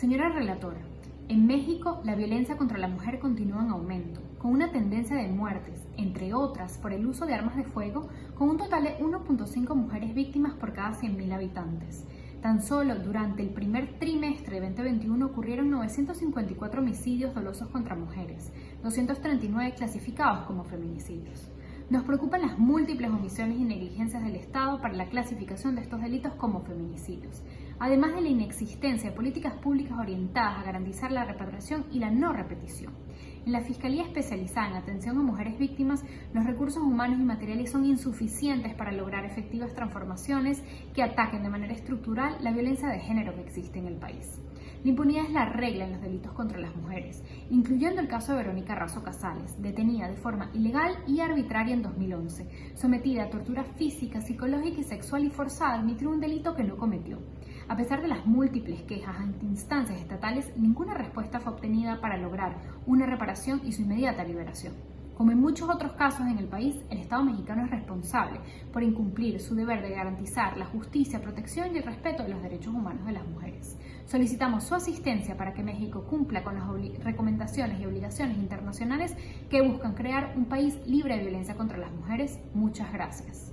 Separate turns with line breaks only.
Señora relatora, en México la violencia contra la mujer continúa en aumento, con una tendencia de muertes, entre otras por el uso de armas de fuego, con un total de 1.5 mujeres víctimas por cada 100.000 habitantes. Tan solo durante el primer trimestre de 2021 ocurrieron 954 homicidios dolosos contra mujeres, 239 clasificados como feminicidios. Nos preocupan las múltiples omisiones y negligencias del Estado para la clasificación de estos delitos como feminicidios, además de la inexistencia de políticas públicas orientadas a garantizar la reparación y la no repetición. En la Fiscalía Especializada en Atención a Mujeres Víctimas, los recursos humanos y materiales son insuficientes para lograr efectivas transformaciones que ataquen de manera estructural la violencia de género que existe en el país. La impunidad es la regla en los delitos contra las mujeres, incluyendo el caso de Verónica Razo Casales, detenida de forma ilegal y arbitraria en 2011, sometida a tortura física, psicológica y sexual y forzada a admitir un delito que no cometió. A pesar de las múltiples quejas ante instancias estatales, ninguna respuesta fue obtenida para lograr una reparación y su inmediata liberación. Como en muchos otros casos en el país, el Estado mexicano es responsable por incumplir su deber de garantizar la justicia, protección y respeto de los derechos humanos de las mujeres. Solicitamos su asistencia para que México cumpla con las recomendaciones y obligaciones internacionales que buscan crear un país libre de violencia contra las mujeres. Muchas gracias.